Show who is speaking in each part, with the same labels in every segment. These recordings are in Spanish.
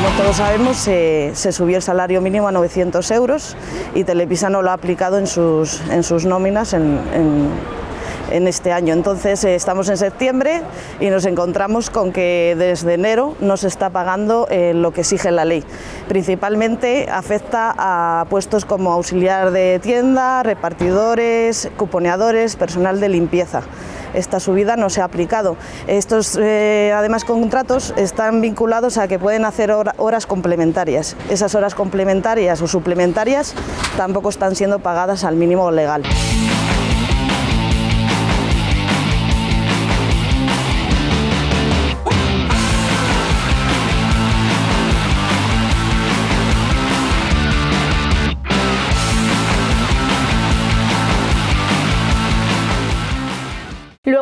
Speaker 1: como todos sabemos, se, subió el salario mínimo a 900 euros y Telepisa no lo ha aplicado en sus, en sus nóminas en, en este año. Entonces eh, estamos en septiembre y nos encontramos con que desde enero no se está pagando eh, lo que exige la ley. Principalmente afecta a puestos como auxiliar de tienda, repartidores, cuponeadores, personal de limpieza esta subida no se ha aplicado. Estos, eh, además, contratos están vinculados a que pueden hacer horas complementarias. Esas horas complementarias o suplementarias tampoco están siendo pagadas al mínimo legal.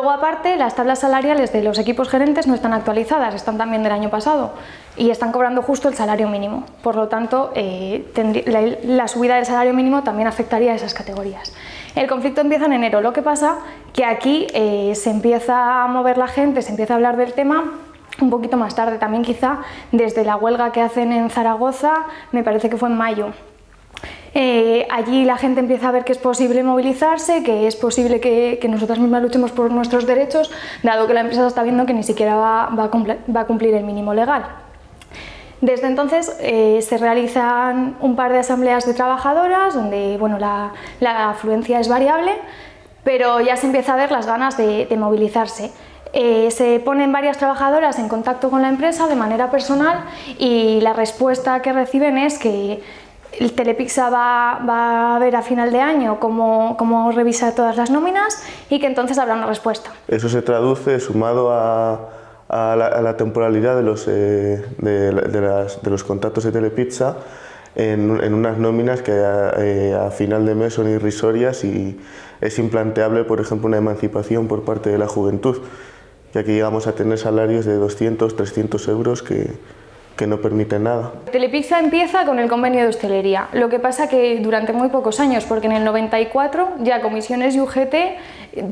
Speaker 2: Luego, aparte, las tablas salariales de los equipos gerentes no están actualizadas, están también del año pasado y están cobrando justo el salario mínimo. Por lo tanto, eh, la, subida del salario mínimo también afectaría a esas categorías. El conflicto empieza en enero, lo que pasa que aquí eh, se empieza a mover la gente, se empieza a hablar del tema un poquito más tarde, también quizá desde la huelga que hacen en Zaragoza, me parece que fue en mayo, eh, allí la gente empieza a ver que es posible movilizarse, que es posible que, nosotras mismas luchemos por nuestros derechos, dado que la empresa está viendo que ni siquiera va, a, cumplir, el mínimo legal. Desde entonces eh, se realizan un par de asambleas de trabajadoras donde bueno, la, afluencia es variable, pero ya se empieza a ver las ganas de, movilizarse. Eh, se ponen varias trabajadoras en contacto con la empresa de manera personal y la respuesta que reciben es que el Telepixa va, a ver a final de año cómo, cómo revisa todas las nóminas y que entonces habrá una respuesta.
Speaker 3: Eso se traduce sumado a, la, temporalidad de los, eh, de, los contratos de Telepizza en, unas nóminas que eh, a, final de mes son irrisorias y es implanteable, por ejemplo, una emancipación por parte de la juventud, ya que llegamos a tener salarios de 200, 300 euros que, que no permite nada.
Speaker 2: Telepizza empieza con el convenio de hostelería, lo que pasa que durante muy pocos años, porque en el 94 ya Comisiones y UGT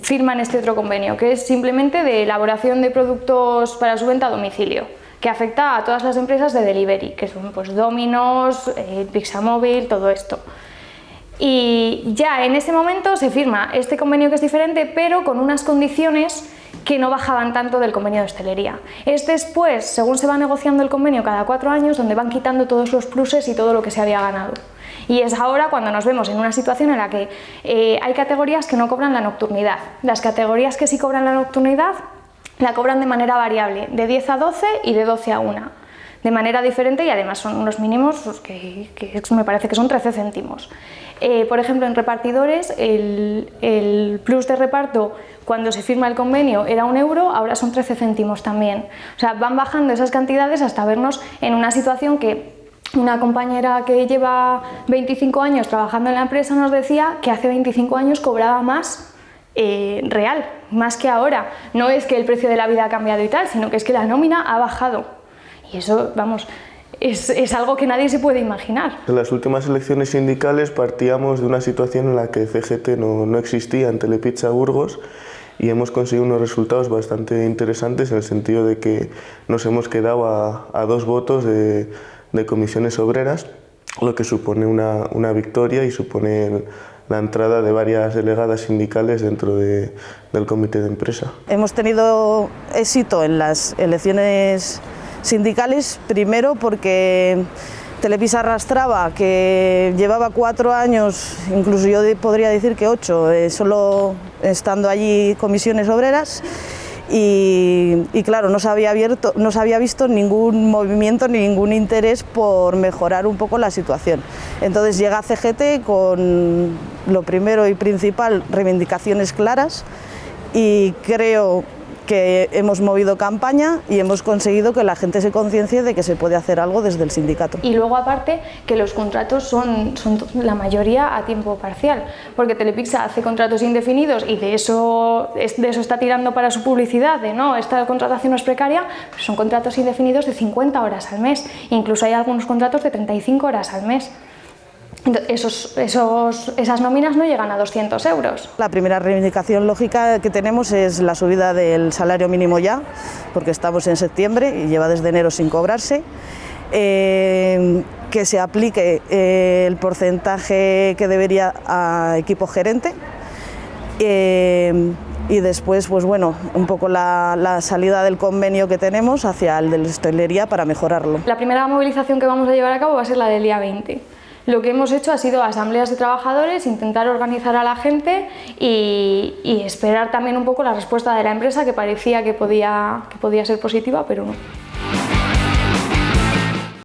Speaker 2: firman este otro convenio, que es simplemente de elaboración de productos para su venta a domicilio, que afecta a todas las empresas de delivery, que son pues Domino's, eh, Pixamóvil, todo esto. Y ya en ese momento se firma este convenio que es diferente, pero con unas condiciones que no bajaban tanto del convenio de hostelería. Es después, según se va negociando el convenio cada cuatro años, donde van quitando todos los pluses y todo lo que se había ganado. Y es ahora cuando nos vemos en una situación en la que eh, hay categorías que no cobran la nocturnidad. Las categorías que sí cobran la nocturnidad la cobran de manera variable, de 10 a 12 y de 12 a 1 de manera diferente y además son unos mínimos pues, que, me parece que son 13 céntimos. Eh, por ejemplo, en repartidores el, plus de reparto cuando se firma el convenio era un euro, ahora son 13 céntimos también. O sea, van bajando esas cantidades hasta vernos en una situación que una compañera que lleva 25 años trabajando en la empresa nos decía que hace 25 años cobraba más eh, real, más que ahora. No es que el precio de la vida ha cambiado y tal, sino que es que la nómina ha bajado. Y eso, vamos, es, algo que nadie se puede imaginar.
Speaker 3: En las últimas elecciones sindicales partíamos de una situación en la que CGT no, no existía en Telepizza Burgos y hemos conseguido unos resultados bastante interesantes en el sentido de que nos hemos quedado a, dos votos de, comisiones obreras, lo que supone una, una victoria y supone la entrada de varias delegadas sindicales dentro del comité de empresa.
Speaker 1: Hemos tenido éxito en las elecciones sindicales, primero porque Telepisa arrastraba, que llevaba cuatro años, incluso yo podría decir que ocho, eh, solo estando allí comisiones obreras, y, claro, no se, había abierto, no se había visto ningún movimiento ni ningún interés por mejorar un poco la situación. Entonces llega CGT con lo primero y principal, reivindicaciones claras, y creo que hemos movido campaña y hemos conseguido que la gente se conciencie de que se puede hacer algo desde el sindicato.
Speaker 2: Y luego aparte que los contratos son, la mayoría a tiempo parcial, porque Telepixa hace contratos indefinidos y de eso, de eso está tirando para su publicidad, de no, esta contratación no es precaria, son contratos indefinidos de 50 horas al mes, incluso hay algunos contratos de 35 horas al mes. Esos, esos, esas nóminas no llegan a 200 euros.
Speaker 1: La primera reivindicación lógica que tenemos es la subida del salario mínimo ya, porque estamos en septiembre y lleva desde enero sin cobrarse. eh, que se aplique eh, el porcentaje que debería a equipo gerente eh, y después, pues bueno, un poco la, la, salida del convenio que tenemos hacia el de la hostelería para mejorarlo.
Speaker 2: La primera movilización que vamos a llevar a cabo va a ser la del día 20. Lo que hemos hecho ha sido asambleas de trabajadores, intentar organizar a la gente y, esperar también un poco la respuesta de la empresa que parecía que podía, que podía ser positiva, pero no.